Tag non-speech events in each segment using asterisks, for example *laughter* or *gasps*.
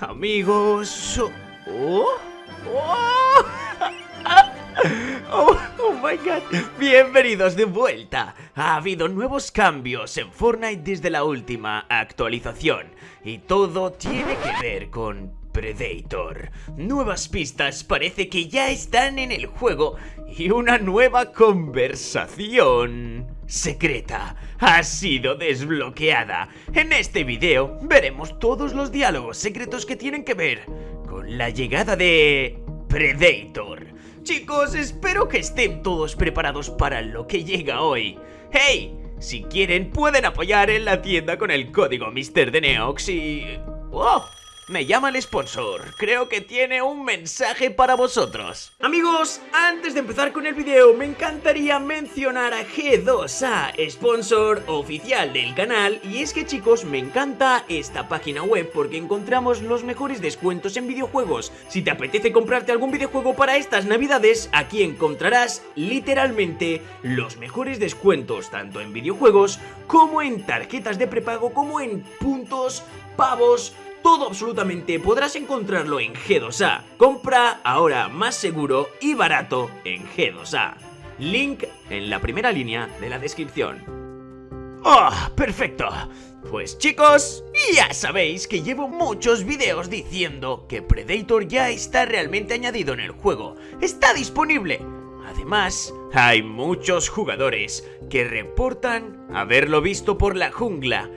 Amigos... Oh, oh, *laughs* oh, oh my god, bienvenidos de vuelta. Ha habido nuevos cambios en Fortnite desde la última actualización. Y todo tiene que ver con Predator. Nuevas pistas parece que ya están en el juego y una nueva conversación secreta ha sido desbloqueada. En este video veremos todos los diálogos secretos que tienen que ver con la llegada de Predator. Chicos, espero que estén todos preparados para lo que llega hoy. ¡Hey! Si quieren pueden apoyar en la tienda con el código MrDeneox y... ¡Oh! Me llama el sponsor, creo que tiene un mensaje para vosotros. Amigos, antes de empezar con el video me encantaría mencionar a G2A, sponsor oficial del canal. Y es que chicos, me encanta esta página web porque encontramos los mejores descuentos en videojuegos. Si te apetece comprarte algún videojuego para estas navidades, aquí encontrarás literalmente los mejores descuentos Tanto en videojuegos como en tarjetas de prepago como en puntos, pavos todo absolutamente podrás encontrarlo en G2A. Compra ahora más seguro y barato en G2A. Link en la primera línea de la descripción. ¡Oh, perfecto! Pues chicos, ya sabéis que llevo muchos videos diciendo que Predator ya está realmente añadido en el juego. ¡Está disponible! Además, hay muchos jugadores que reportan haberlo visto por la jungla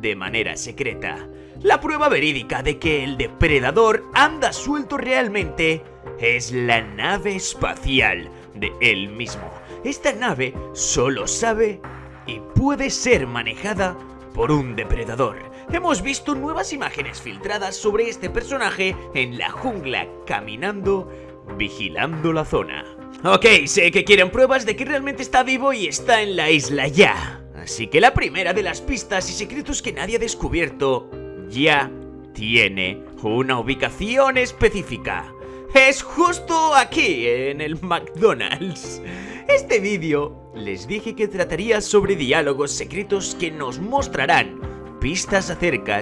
de manera secreta. La prueba verídica de que el depredador anda suelto realmente es la nave espacial de él mismo. Esta nave solo sabe y puede ser manejada por un depredador. Hemos visto nuevas imágenes filtradas sobre este personaje en la jungla caminando, vigilando la zona. Ok, sé que quieren pruebas de que realmente está vivo y está en la isla ya. Así que la primera de las pistas y secretos que nadie ha descubierto ya tiene una ubicación específica. Es justo aquí, en el McDonald's. Este vídeo les dije que trataría sobre diálogos secretos que nos mostrarán pistas acerca...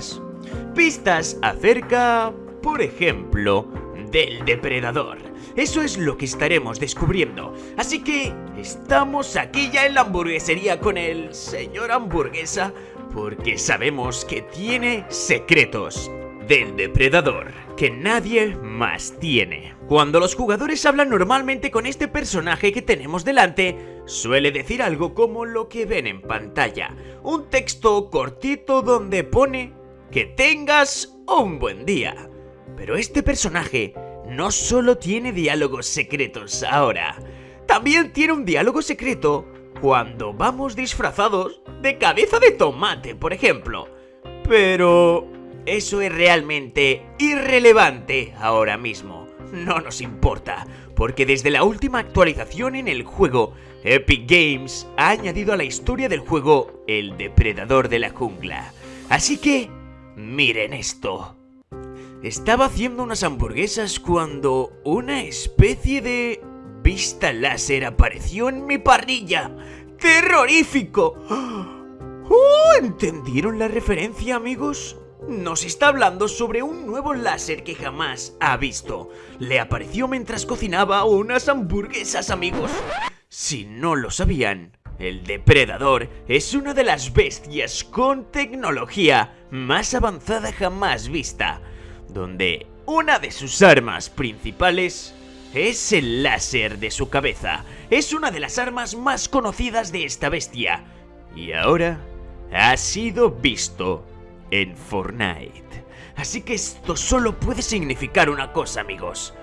Pistas acerca, por ejemplo, del depredador. Eso es lo que estaremos descubriendo. Así que estamos aquí ya en la hamburguesería con el señor hamburguesa porque sabemos que tiene secretos del depredador que nadie más tiene. Cuando los jugadores hablan normalmente con este personaje que tenemos delante, suele decir algo como lo que ven en pantalla. Un texto cortito donde pone que tengas un buen día. Pero este personaje no solo tiene diálogos secretos ahora, también tiene un diálogo secreto cuando vamos disfrazados de cabeza de tomate, por ejemplo. Pero eso es realmente irrelevante ahora mismo. No nos importa, porque desde la última actualización en el juego, Epic Games ha añadido a la historia del juego el depredador de la jungla. Así que, miren esto. Estaba haciendo unas hamburguesas cuando una especie de vista láser apareció en mi parrilla. ¡Terrorífico! ¡Oh! ¿Entendieron la referencia, amigos? Nos está hablando sobre un nuevo láser que jamás ha visto. Le apareció mientras cocinaba unas hamburguesas, amigos. Si no lo sabían, el depredador es una de las bestias con tecnología más avanzada jamás vista donde una de sus armas principales es el láser de su cabeza. Es una de las armas más conocidas de esta bestia. Y ahora ha sido visto en Fortnite. Así que esto solo puede significar una cosa, amigos.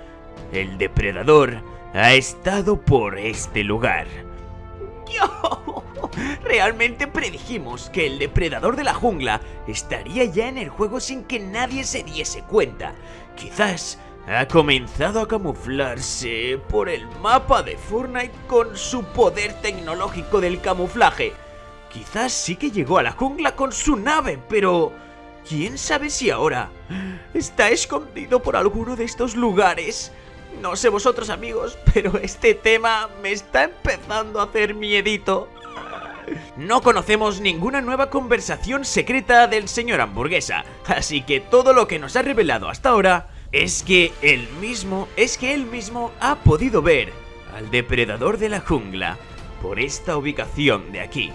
El depredador ha estado por este lugar. Realmente predijimos que el depredador de la jungla estaría ya en el juego sin que nadie se diese cuenta. Quizás ha comenzado a camuflarse por el mapa de Fortnite con su poder tecnológico del camuflaje. Quizás sí que llegó a la jungla con su nave, pero... ¿Quién sabe si ahora está escondido por alguno de estos lugares? No sé vosotros amigos, pero este tema me está empezando a hacer miedito. No conocemos ninguna nueva conversación secreta del señor hamburguesa, así que todo lo que nos ha revelado hasta ahora es que él mismo, es que él mismo ha podido ver al depredador de la jungla por esta ubicación de aquí.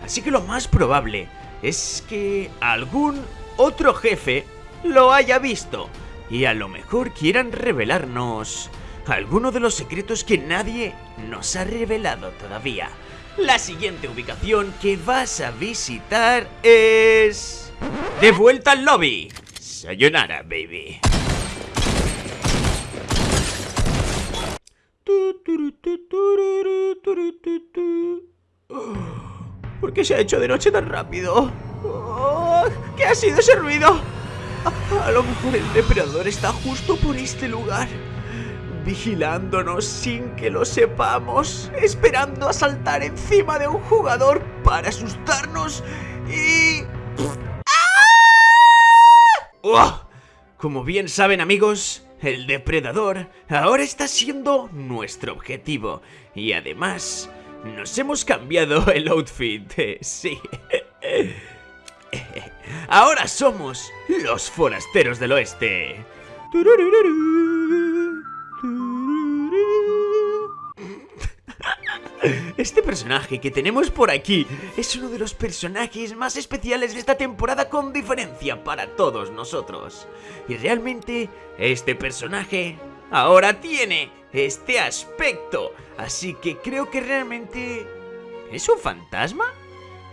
Así que lo más probable es que algún otro jefe lo haya visto y a lo mejor quieran revelarnos alguno de los secretos que nadie nos ha revelado todavía. La siguiente ubicación que vas a visitar es... De vuelta al lobby. Sayonara, baby. *gasps* ¿Por qué se ha hecho de noche tan rápido? Oh, ¿Qué ha sido ese ruido? A, lo mejor el depredador está justo por este lugar vigilándonos sin que lo sepamos, esperando a saltar encima de un jugador para asustarnos y... ¡Ah! Como bien saben amigos, el depredador ahora está siendo nuestro objetivo y además nos hemos cambiado el outfit, *laughs* sí. Ahora somos los forasteros del oeste. Este personaje que tenemos por aquí es uno de los personajes más especiales de esta temporada con diferencia para todos nosotros. Y realmente este personaje ahora tiene este aspecto. Así que creo que realmente... ¿Es un fantasma?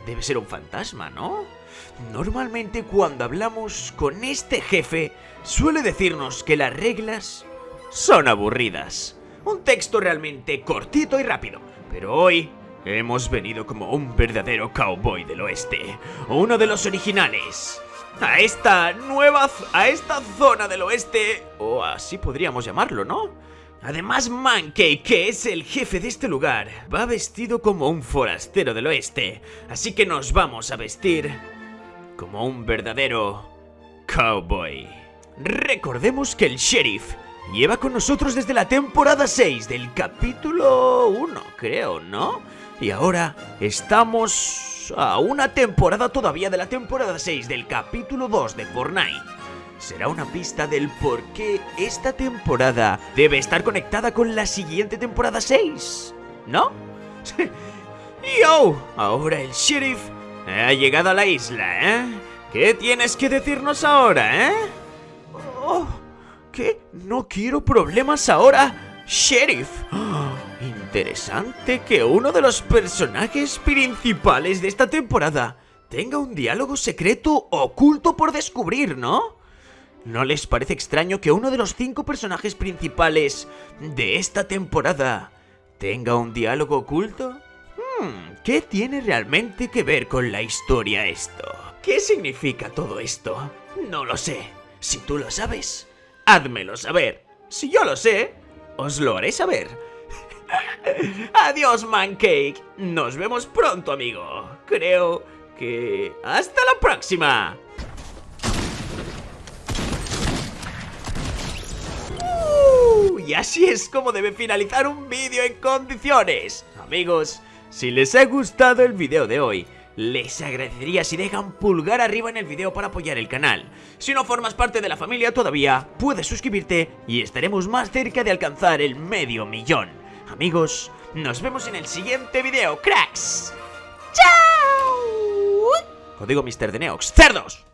Debe ser un fantasma, ¿no? Normalmente cuando hablamos con este jefe suele decirnos que las reglas son aburridas. Un texto realmente cortito y rápido. Pero hoy hemos venido como un verdadero cowboy del oeste. Uno de los originales. A esta nueva... a esta zona del oeste. O así podríamos llamarlo, ¿no? Además, Mankey, que es el jefe de este lugar, va vestido como un forastero del oeste. Así que nos vamos a vestir como un verdadero cowboy. Recordemos que el sheriff lleva con nosotros desde la temporada 6 del capítulo 1, creo, ¿no? Y ahora estamos a una temporada todavía de la temporada 6 del capítulo 2 de Fortnite. Será una pista del por qué esta temporada debe estar conectada con la siguiente temporada 6, ¿no? *laughs* ¡Yo! Ahora el sheriff ha llegado a la isla, ¿eh? ¿Qué tienes que decirnos ahora, eh? Oh. ¿Qué? No quiero problemas ahora, Sheriff. *gasps* interesante que uno de los personajes principales de esta temporada tenga un diálogo secreto oculto por descubrir, ¿no? ¿No les parece extraño que uno de los cinco personajes principales de esta temporada tenga un diálogo oculto? Hmm, ¿Qué tiene realmente que ver con la historia esto? ¿Qué significa todo esto? No lo sé. Si tú lo sabes, házmelo saber. Si yo lo sé, os lo haré saber. *laughs* Adiós, Mancake. Nos vemos pronto, amigo. Creo que... ¡Hasta la próxima! Y así es como debe finalizar un vídeo en condiciones. Amigos, si les ha gustado el vídeo de hoy, les agradecería si dejan pulgar arriba en el video para apoyar el canal. Si no formas parte de la familia todavía, puedes suscribirte y estaremos más cerca de alcanzar el medio millón. Amigos, nos vemos en el siguiente video, cracks. ¡Chao! Código Mr. de Neox. ¡Cerdos!